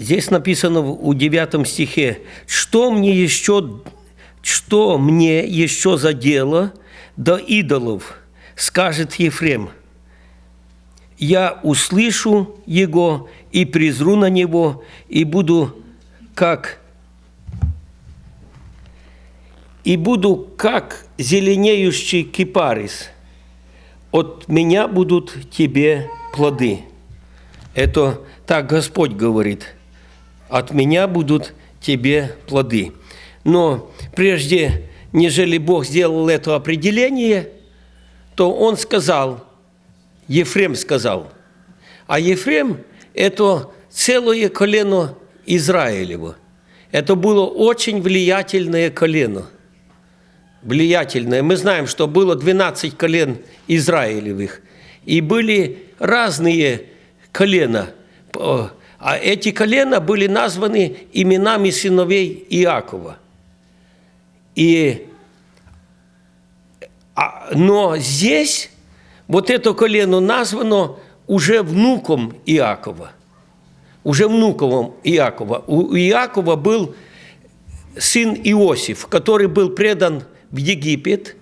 Здесь написано у 9 стихе, что мне еще, что мне еще за дело до идолов, скажет Ефрем. Я услышу его и призру на него, и буду как и буду как зеленеющий кипарис. От меня будут тебе плоды. Это так Господь говорит. От меня будут тебе плоды. Но прежде, нежели Бог сделал это определение, то Он сказал, Ефрем сказал, а Ефрем – это целое колено Израилево. Это было очень влиятельное колено. Влиятельное. Мы знаем, что было 12 колен Израилевых. И были разные колена. А эти колена были названы именами сыновей Иакова. И, а, но здесь вот это колено названо уже внуком Иакова. Уже внуком Иакова. У Иакова был сын Иосиф, который был предан в Египет.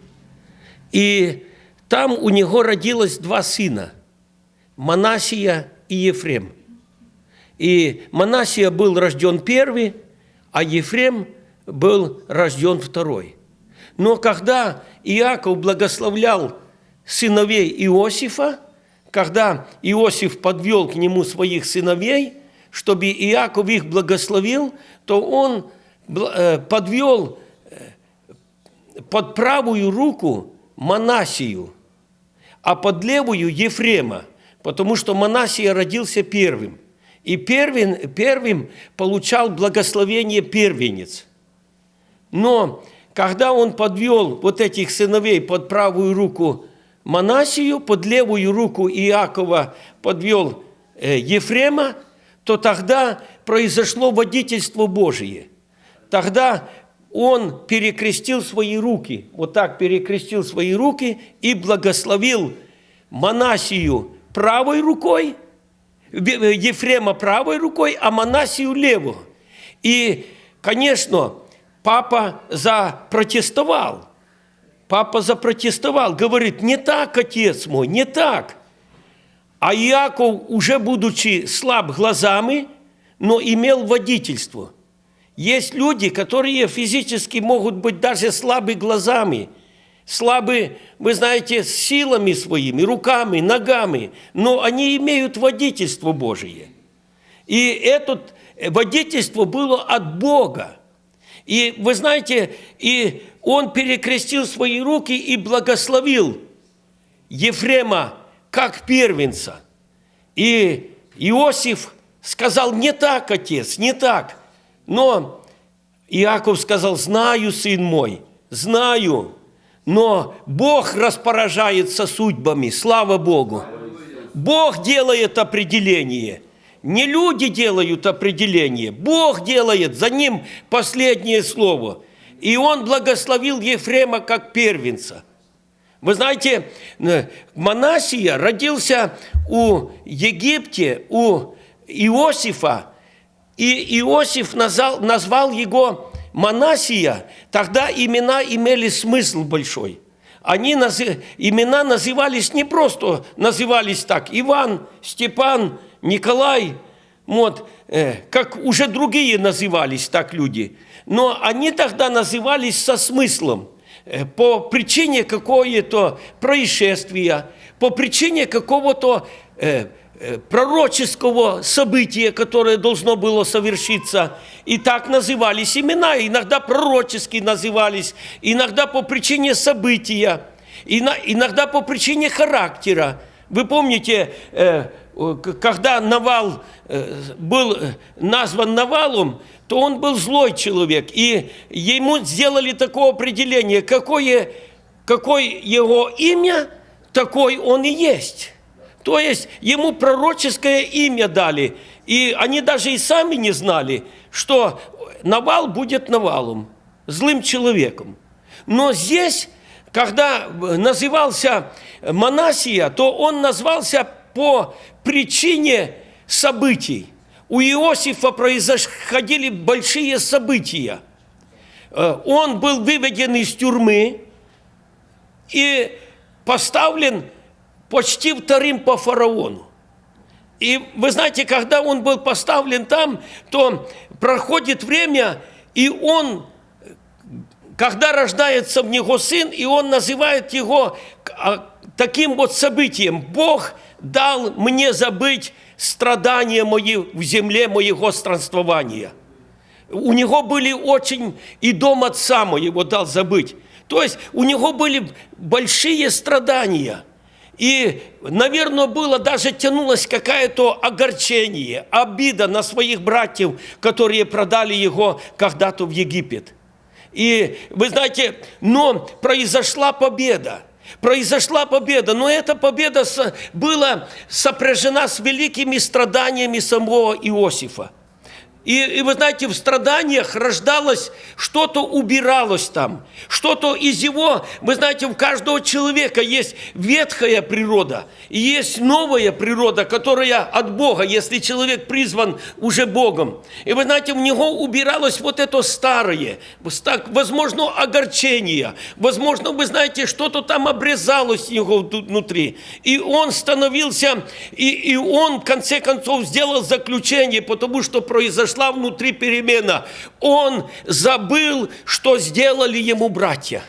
И там у него родилось два сына – Манасия и Ефрем. И Манасия был рожден первый, а Ефрем был рожден второй. Но когда Иаков благословлял сыновей Иосифа, когда Иосиф подвел к нему своих сыновей, чтобы Иаков их благословил, то он э, подвел э, под правую руку Манасию, а под левую Ефрема, потому что Манасия родился первым. И первым, первым получал благословение первенец. Но когда он подвел вот этих сыновей под правую руку Манасию, под левую руку Иакова подвел э, Ефрема, то тогда произошло водительство Божие. Тогда он перекрестил свои руки, вот так перекрестил свои руки и благословил Манасию правой рукой, Ефрема правой рукой, а Манасию левой. И, конечно, папа запротестовал. Папа запротестовал, говорит, не так, отец мой, не так. А Иаков, уже будучи слаб глазами, но имел водительство. Есть люди, которые физически могут быть даже слабы глазами, слабы, вы знаете, силами своими, руками, ногами, но они имеют водительство Божие. И это водительство было от Бога. И вы знаете, и он перекрестил свои руки и благословил Ефрема как первенца. И Иосиф сказал, не так, отец, не так. Но Иаков сказал, знаю, сын мой, знаю, но Бог распоражается судьбами, слава Богу. Бог делает определение – не люди делают определение, Бог делает за ним последнее слово. И он благословил Ефрема как первенца. Вы знаете, э, Манасия родился у Египте, у Иосифа, и Иосиф назвал, назвал его Манасия, тогда имена имели смысл большой. Они назы, имена назывались не просто, назывались так, Иван, Степан, Николай, вот, э, как уже другие назывались так люди, но они тогда назывались со смыслом, э, по причине какого-то происшествия, по причине какого-то э, пророческого события, которое должно было совершиться. И так назывались имена, иногда пророчески назывались, иногда по причине события, иногда по причине характера. Вы помните, э, когда Навал э, был назван Навалом, то он был злой человек. И ему сделали такое определение, какое, какое его имя, такой он и есть. То есть ему пророческое имя дали. И они даже и сами не знали, что Навал будет Навалом, злым человеком. Но здесь, когда назывался Манасия, то он назвался по причине событий. у Иосифа происходили большие события. Э, он был выведен из тюрьмы и поставлен почти вторым по фараону. И вы знаете, когда он был поставлен там, то проходит время, и он, когда рождается в него сын, и он называет его а, таким вот событием. Бог дал мне забыть страдания мои в земле моего странствования. У него были очень, и дом отца моего дал забыть. То есть у него были большие страдания – и, наверное, было даже тянулось какое-то огорчение, обида на своих братьев, которые продали его когда-то в Египет. И вы знаете, но произошла победа. Произошла победа, но эта победа была сопряжена с великими страданиями самого Иосифа. И, и вы знаете, в страданиях рождалось, что-то убиралось там, что-то из его, вы знаете, у каждого человека есть ветхая природа, и есть новая природа, которая от Бога, если человек призван уже Богом. И вы знаете, в него убиралось вот это старое, возможно, огорчение, возможно, вы знаете, что-то там обрезалось у него внутри. И он становился, и, и он, в конце концов, сделал заключение, потому что произошло произошла внутри перемена. Он забыл, что сделали ему братья.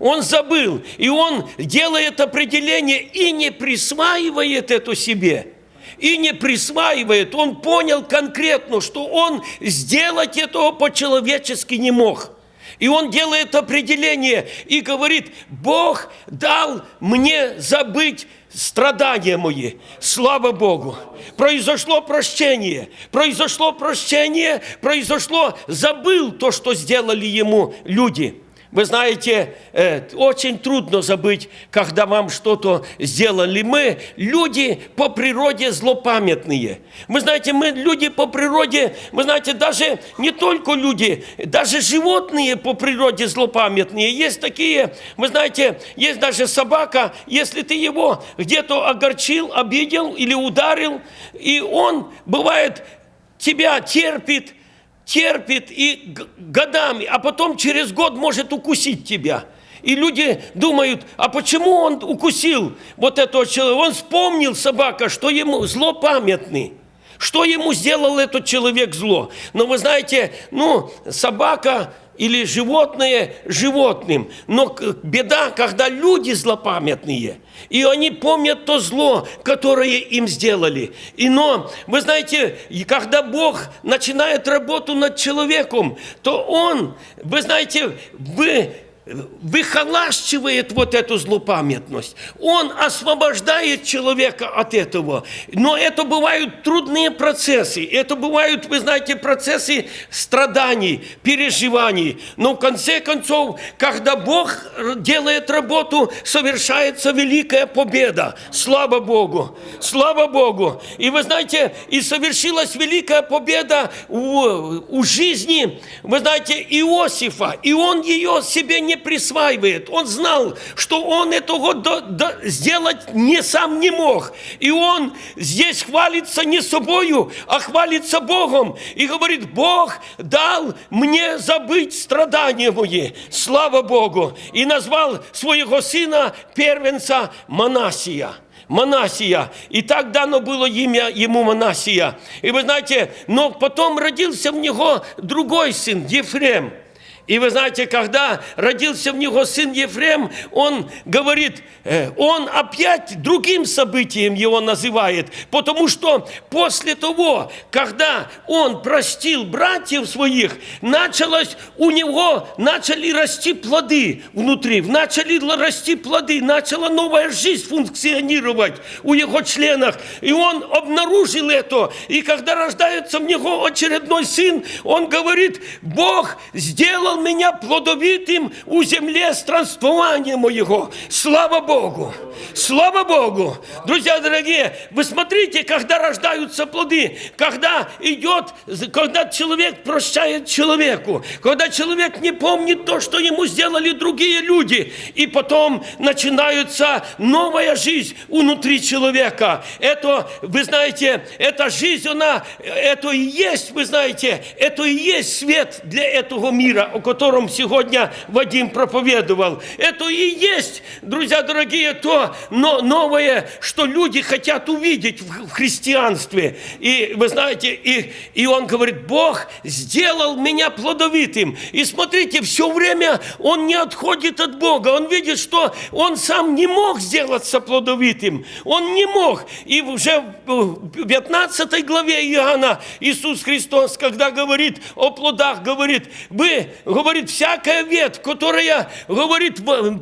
Он забыл, и он делает определение и не присваивает это себе. И не присваивает. Он понял конкретно, что он сделать этого по-человечески не мог. И он делает определение и говорит, Бог дал мне забыть страдания мои. Слава Богу. Произошло прощение. Произошло прощение. Произошло, забыл то, что сделали ему люди. Вы знаете, э, очень трудно забыть, когда вам что-то сделали. Мы люди по природе злопамятные. Вы знаете, мы люди по природе, вы знаете, даже не только люди, даже животные по природе злопамятные. Есть такие, вы знаете, есть даже собака, если ты его где-то огорчил, обидел или ударил, и он, бывает, тебя терпит, терпит и годами, а потом через год может укусить тебя. И люди думают, а почему он укусил вот этого человека? Он вспомнил, собака, что ему злопамятный. Что ему сделал этот человек зло? Но вы знаете, ну, собака или животное животным. Но беда, когда люди злопамятные, и они помнят то зло, которое им сделали. И но, вы знаете, когда Бог начинает работу над человеком, то Он, вы знаете, вы выхолащивает вот эту злопамятность. Он освобождает человека от этого. Но это бывают трудные процессы. Это бывают, вы знаете, процессы страданий, переживаний. Но в конце концов, когда Бог делает работу, совершается великая победа. Слава Богу! Слава Богу! И вы знаете, и совершилась великая победа у, у жизни, вы знаете, Иосифа. И он ее себе не не присваивает. Он знал, что он этого до, до, сделать не сам не мог. И он здесь хвалится не собою, а хвалится Богом. И говорит, Бог дал мне забыть страдания мои. Слава Богу. И назвал своего сына первенца Манасия. Манасия. И так дано было имя ему Манасия. И вы знаете, но потом родился в него другой сын, Ефрем. И вы знаете, когда родился в него сын Ефрем, он говорит, э, он опять другим событием его называет, потому что после того, когда он простил братьев своих, началось у него, начали расти плоды внутри, начали расти плоды, начала новая жизнь функционировать у его членах. И он обнаружил это. И когда рождается в него очередной сын, он говорит, Бог сделал сделал меня плодовитым у земле странствования моего. Слава Богу! Слава Богу! Друзья дорогие, вы смотрите, когда рождаются плоды, когда идет, когда человек прощает человеку, когда человек не помнит то, что ему сделали другие люди, и потом начинается новая жизнь внутри человека. Это, вы знаете, эта жизнь, она, это и есть, вы знаете, это и есть свет для этого мира, котором сегодня Вадим проповедовал. Это и есть, друзья дорогие, то но новое, что люди хотят увидеть в христианстве. И вы знаете, и, и он говорит, Бог сделал меня плодовитым. И смотрите, все время он не отходит от Бога. Он видит, что он сам не мог сделаться плодовитым. Он не мог. И уже в 15 главе Иоанна Иисус Христос, когда говорит о плодах, говорит, вы, говорит, всякая ветвь, которая, говорит,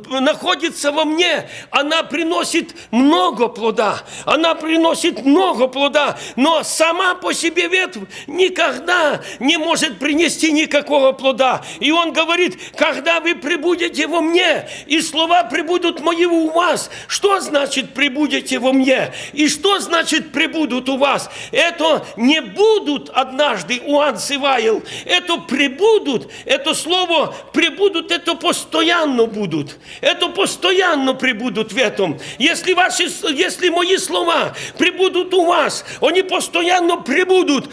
находится во мне, она приносит много плода. Она приносит много плода, но сама по себе ветвь никогда не может принести никакого плода. И он говорит, когда вы прибудете во мне, и слова прибудут мои у вас. Что значит прибудете во мне? И что значит прибудут у вас? Это не будут однажды у Ансиваил. Это прибудут, это слово прибудут, это постоянно будут. Это постоянно прибудут в этом. Если, ваши, если мои слова прибудут у вас, они постоянно прибудут.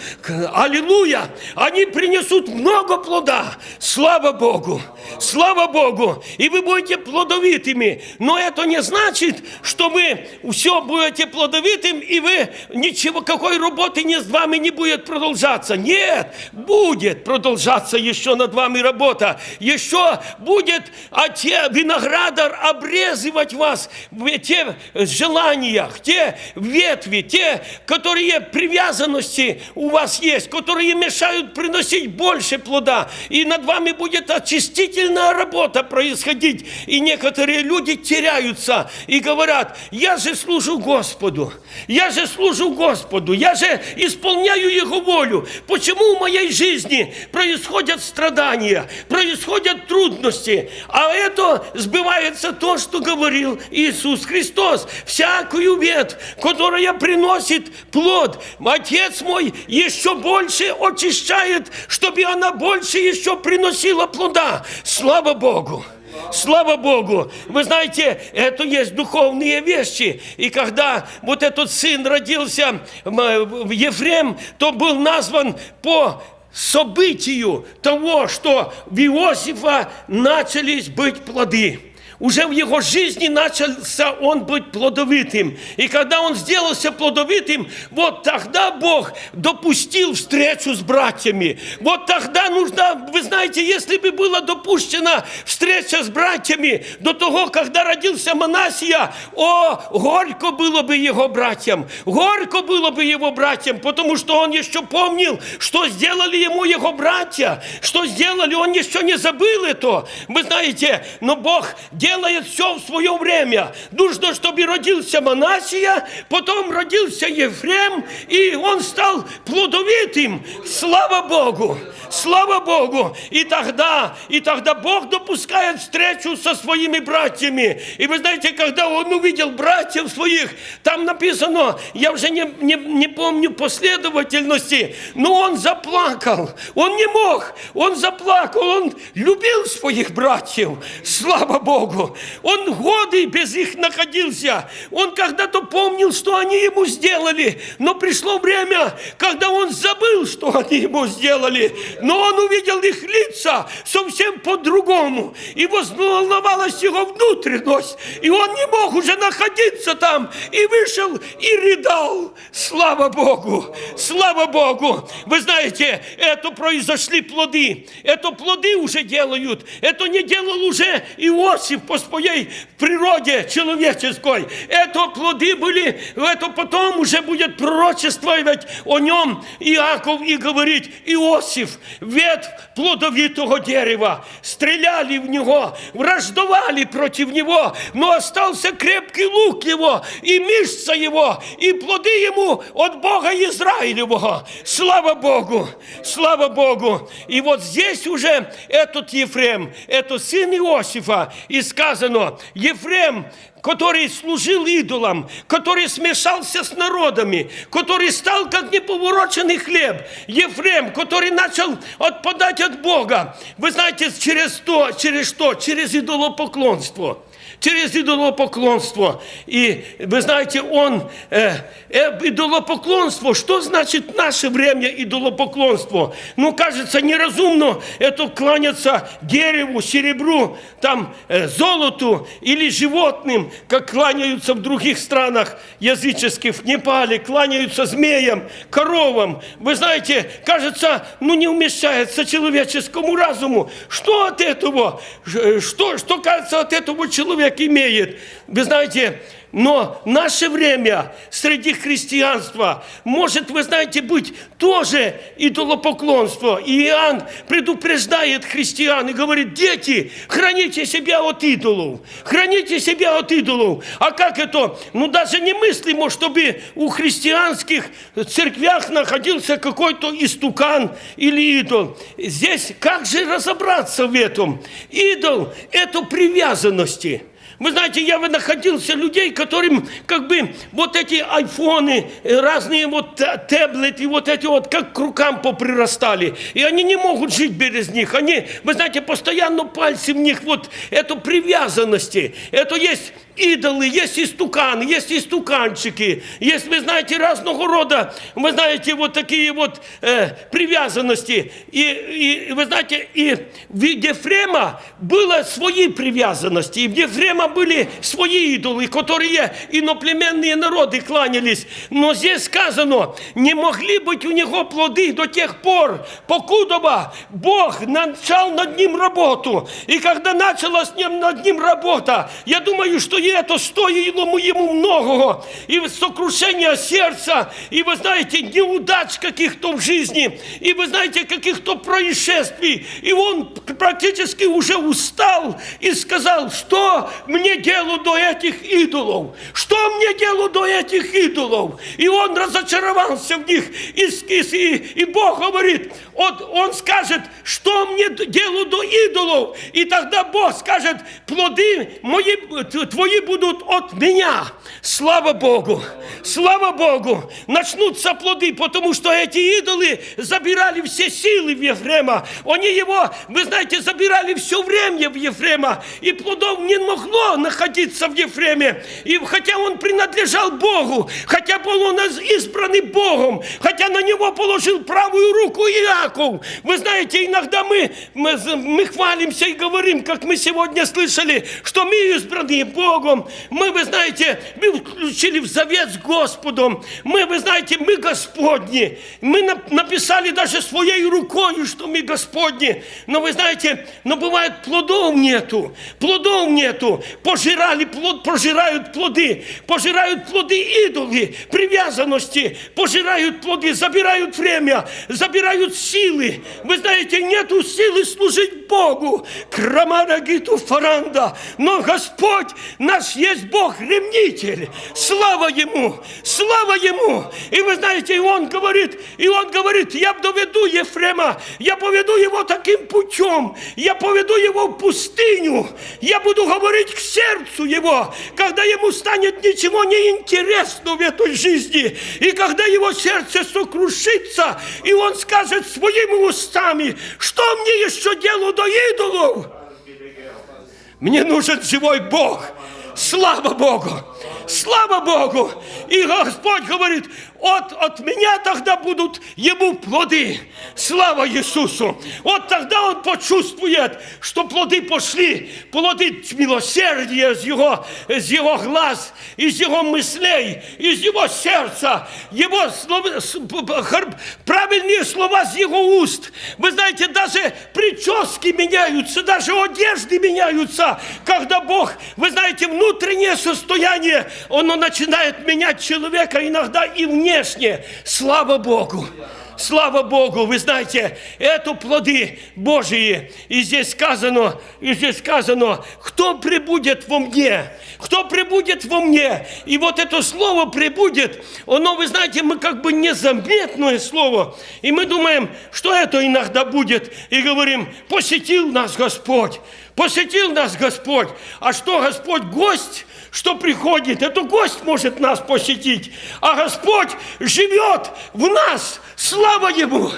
Аллилуйя! Они принесут много плода. Слава Богу! Слава Богу! И вы будете плодовитыми. Но это не значит, что вы все будете плодовитым, и вы ничего, какой работы не с вами не будет продолжаться. Нет, будет продолжаться еще над вами работа. Еще будет те виноградар обрезывать вас, те желаниях, те ветви, те, которые привязанности у вас есть, которые мешают приносить больше плода. И над вами будет очистительная работа происходить. И некоторые люди теряются и говорят, я же служу Господу, я же служу Господу, я же исполняю Его волю. Почему в моей жизни происходят страдания, происходят трудности? А это сбывается то, что говорил Иисус Христос. Всякую ветвь, которая приносит плод, Отец мой еще больше очищает, чтобы она больше еще приносила плода. Слава Богу! Слава Богу! Вы знаете, это есть духовные вещи. И когда вот этот сын родился, Ефрем, то был назван по событию того, что в Иосифа начались быть плоды уже в его жизни начался он быть плодовитым. И когда он сделался плодовитым, вот тогда Бог допустил встречу с братьями. Вот тогда нужно, вы знаете, если бы была допущена встреча с братьями до того, когда родился Манасия, о, горько было бы его братьям, горько было бы его братьям, потому что он еще помнил, что сделали ему его братья, что сделали, он еще не забыл это. Вы знаете, но Бог делал делает все в свое время. Нужно, чтобы родился Манасия, потом родился Ефрем, и он стал плодовитым. Слава Богу! Слава Богу! И тогда, и тогда Бог допускает встречу со своими братьями. И вы знаете, когда он увидел братьев своих, там написано, я уже не, не, не помню последовательности, но он заплакал. Он не мог, он заплакал, он любил своих братьев. Слава Богу! Он годы без их находился. Он когда-то помнил, что они ему сделали, но пришло время, когда он забыл, что они ему сделали. Но он увидел их лица совсем по-другому. И волновалась его внутренность. И он не мог уже находиться там. И вышел и рыдал. Слава Богу! Слава Богу! Вы знаете, это произошли плоды. Это плоды уже делают. Это не делал уже Иосиф по своей природе человеческой. Это плоды были, это потом уже будет пророчествовать о нем Иаков и говорить, Иосиф, ветвь плодовитого дерева, стреляли в него, враждовали против него, но остался крепкий лук его, и мышца его, и плоды ему от Бога Израилевого. Слава Богу! Слава Богу. И вот здесь уже этот Ефрем, это сын Иосифа, и сказано, Ефрем, который служил идолам, который смешался с народами, который стал как неповороченный хлеб. Ефрем, который начал отпадать от Бога. Вы знаете, через то, через что? Через идолопоклонство через идолопоклонство. И вы знаете, он, э, э, идолопоклонство, что значит наше время идолопоклонство? Ну, кажется, неразумно это кланяться дереву, серебру, там, э, золоту или животным, как кланяются в других странах языческих, в Непале, кланяются змеям, коровам. Вы знаете, кажется, ну не умещается человеческому разуму. Что от этого? Э, что, что кажется от этого человека? Человек имеет. Вы знаете, но наше время среди христианства может, вы знаете, быть тоже идолопоклонство. И Иоанн предупреждает христиан и говорит, дети, храните себя от идолов, храните себя от идолов. А как это? Ну, даже немыслимо, чтобы у христианских церквях находился какой-то истукан или идол. Здесь как же разобраться в этом? Идол – это привязанности – вы знаете, я находился людей, которым как бы вот эти айфоны, э, разные вот таблеты, вот эти вот как к рукам поприрастали. И они не могут жить без них. Они, вы знаете, постоянно пальцы в них, вот эту привязанности. Это есть идолы, есть истуканы, есть истуканчики, есть, вы знаете, разного рода, вы знаете, вот такие вот э, привязанности. И, и, вы знаете, и в Ефрема было свои привязанности, и в Ефрема были свои идолы, которые иноплеменные народы кланялись. Но здесь сказано, не могли быть у него плоды до тех пор, покуда Бог начал над ним работу. И когда начала с ним над ним работа, я думаю, что это стоило ему многого. И сокрушение сердца, и вы знаете, неудач каких-то в жизни, и вы знаете, каких-то происшествий. И он практически уже устал и сказал, что мне делу до этих идолов? Что мне делу до этих идолов? И он разочаровался в них. И, и, и Бог говорит, он, он скажет, что мне делу до идолов? И тогда Бог скажет, плоды мои, твои будут от меня. Слава Богу! Слава Богу! Начнутся плоды, потому что эти идолы забирали все силы в Ефрема. Они его, вы знаете, забирали все время в Ефрема. И плодов не могло находиться в Ефреме. И хотя он принадлежал Богу, хотя был он избранный Богом, хотя на него положил правую руку Иаков. Вы знаете, иногда мы, мы, мы хвалимся и говорим, как мы сегодня слышали, что мы избранные Богом, мы, вы знаете, мы включили в завет с Господом. Мы, вы знаете, мы Господни. Мы написали даже своей рукой, что мы Господни. Но вы знаете, но бывает плодов нету. Плодов нету. Пожирали плод, пожирают плоды. Пожирают плоды идолы, привязанности. Пожирают плоды, забирают время, забирают силы. Вы знаете, нету силы служить Богу. Крамара гиту фаранда. Но Господь наш есть есть Бог-ремнитель. Слава Ему! Слава Ему! И вы знаете, и Он говорит, и Он говорит, я доведу Ефрема, я поведу его таким путем, я поведу его в пустыню, я буду говорить к сердцу его, когда ему станет ничего не интересно в этой жизни, и когда его сердце сокрушится, и он скажет своими устами, что мне еще делу до идолов? Мне нужен живой Бог. Слава Богу! Слава Богу! И Господь говорит, от, от меня тогда будут ему плоды. Слава Иисусу! Вот тогда он почувствует, что плоды пошли, плоды милосердия из его, из его глаз, из его мыслей, из его сердца, его слова, правильные слова из его уст. Вы знаете, даже прически меняются, даже одежды меняются, когда Бог, вы знаете, внутреннее состояние, оно начинает менять человека иногда и вне внешне. Слава Богу! Слава Богу, вы знаете, это плоды Божьи. И здесь сказано, и здесь сказано, кто прибудет во мне, кто прибудет во мне. И вот это слово прибудет, оно, вы знаете, мы как бы незаметное слово. И мы думаем, что это иногда будет. И говорим, посетил нас Господь, посетил нас Господь. А что Господь гость? что приходит, это гость может нас посетить, а Господь живет в нас. Слава Ему!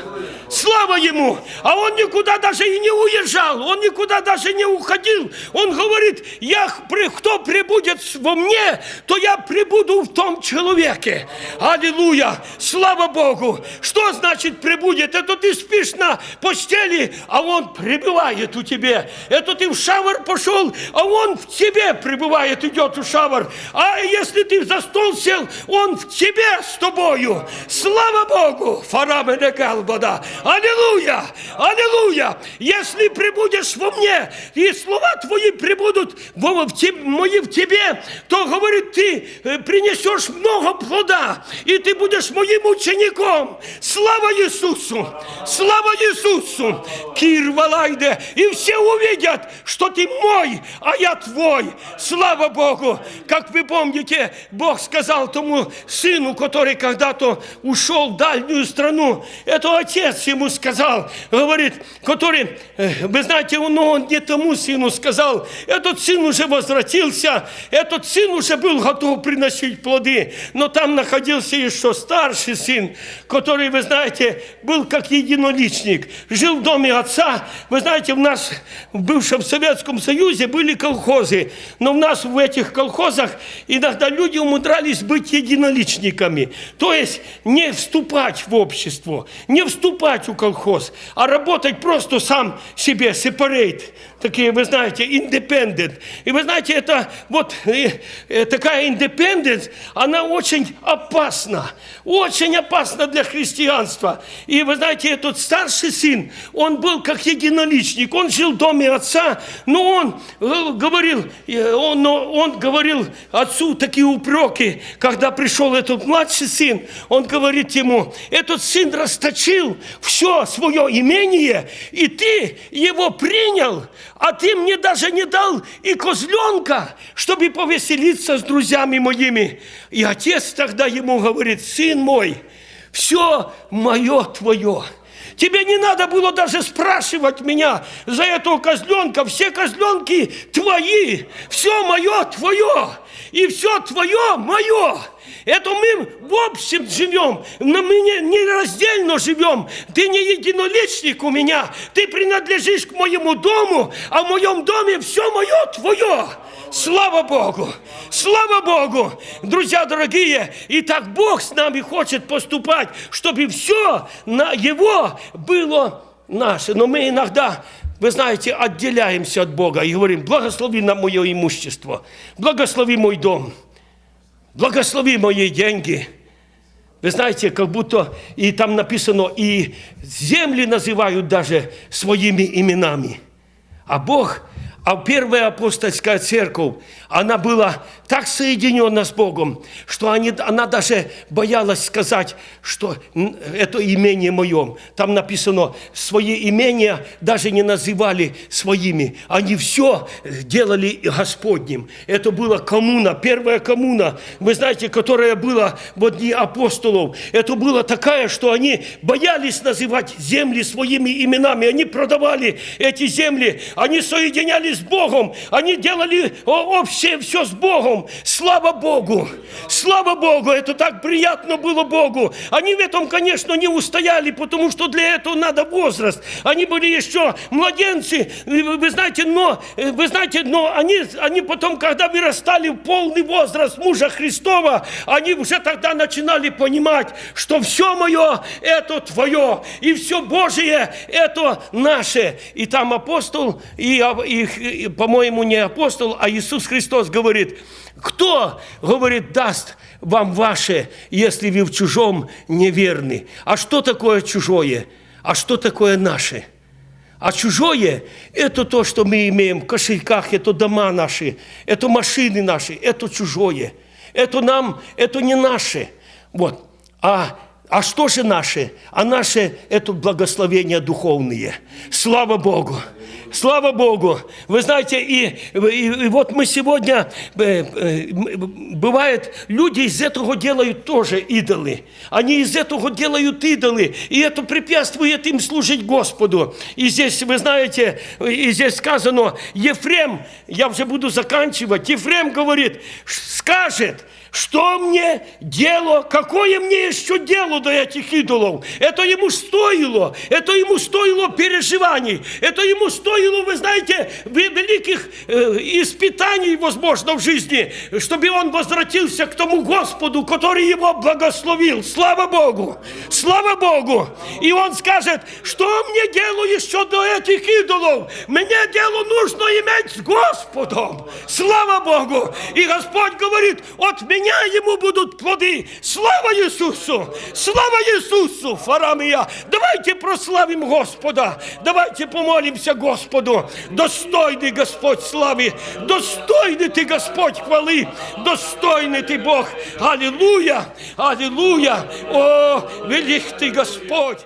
Слава Ему! А Он никуда даже и не уезжал, Он никуда даже не уходил. Он говорит, я, кто прибудет во мне, то я прибуду в том человеке. Аллилуйя! Слава Богу! Что значит прибудет? Это ты спишь на постели, а Он пребывает у тебя. Это ты в шавар пошел, а Он в тебе пребывает, идет в шавар. А если ты за стол сел, Он в тебе с тобою. Слава Богу! Фарамене Галбада. Аллилуйя! Аллилуйя! Если прибудешь во мне, и слова твои прибудут в, в тебе, мои в тебе, то, говорит, ты э, принесешь много плода, и ты будешь моим учеником. Слава Иисусу! Слава Иисусу! Кирвалайде! И все увидят, что ты мой, а я твой. Слава Богу! Как вы помните, Бог сказал тому сыну, который когда-то ушел в дальнюю страну, это отец ему сказал, говорит, который, э, вы знаете, но он не тому сыну сказал, этот сын уже возвратился, этот сын уже был готов приносить плоды, но там находился еще старший сын, который, вы знаете, был как единоличник, жил в доме отца, вы знаете, в нас, в бывшем Советском Союзе были колхозы, но у нас в этих колхозах иногда люди умудрялись быть единоличниками, то есть не вступать в общество, не вступать в колхоз, а работать просто сам себе, separate, такие, вы знаете, independent. И вы знаете, это вот э, э, такая independence, она очень опасна, очень опасна для христианства. И вы знаете, этот старший сын, он был как единоличник, он жил в доме отца, но он э, говорил, он, он говорил отцу такие упреки, когда пришел этот младший сын, он говорит ему, этот сын расточил все свое имение, и ты его принял, а ты мне даже не дал и козленка, чтобы повеселиться с друзьями моими. И отец тогда ему говорит, сын мой, все мое твое. Тебе не надо было даже спрашивать меня за этого козленка. Все козленки твои, все мое твое, и все твое мое. Это мы в общем живем, но мы не, не раздельно живем. Ты не единоличник у меня, ты принадлежишь к моему дому, а в моем доме все мое твое. Слава Богу! Слава Богу! Друзья дорогие, и так Бог с нами хочет поступать, чтобы все на Его было наше. Но мы иногда вы знаете, отделяемся от Бога и говорим, благослови нам мое имущество, благослови мой дом благослови мои деньги. Вы знаете, как будто и там написано, и земли называют даже своими именами. А Бог, а первая апостольская церковь, она была так соединена с Богом, что они, она даже боялась сказать, что это имение моем. Там написано, свои имения даже не называли своими. Они все делали Господним. Это была коммуна, первая коммуна, вы знаете, которая была в дни апостолов. Это была такая, что они боялись называть земли своими именами. Они продавали эти земли, они соединялись с Богом, они делали общее все, с Богом. Слава Богу! Слава Богу! Это так приятно было Богу. Они в этом, конечно, не устояли, потому что для этого надо возраст. Они были еще младенцы, вы знаете, но, вы знаете, но они, они потом, когда вырастали в полный возраст мужа Христова, они уже тогда начинали понимать, что все мое – это твое, и все Божие – это наше. И там апостол, и, и по-моему, не апостол, а Иисус Христос говорит, кто, говорит, даст вам ваше, если вы в чужом неверны? А что такое чужое? А что такое наше? А чужое – это то, что мы имеем в кошельках, это дома наши, это машины наши, это чужое. Это нам, это не наше. Вот. А А что же наше? А наше – это благословения духовные. Слава Богу! Слава Богу! Вы знаете, и, и, и вот мы сегодня, э, э, бывает, люди из этого делают тоже идолы. Они из этого делают идолы, и это препятствует им служить Господу. И здесь, вы знаете, и здесь сказано, Ефрем, я уже буду заканчивать, Ефрем говорит, скажет, что мне дело, какое мне еще дело до этих идолов? Это ему стоило, это ему стоило переживаний, это ему стоило, вы знаете, великих э, испытаний, возможно, в жизни, чтобы он возвратился к тому Господу, который его благословил. Слава Богу! Слава Богу! И он скажет, что мне дело еще до этих идолов? Мне дело нужно иметь с Господом. Слава Богу! И Господь говорит, от меня меня ему будут плоды. Слава Иисусу! Слава Иисусу! Фарамия! Давайте прославим Господа! Давайте помолимся Господу! Достойный Господь славы! Достойный Ты Господь хвалы! Достойный Ты Бог! Аллилуйя! Аллилуйя! О, велик Ты Господь!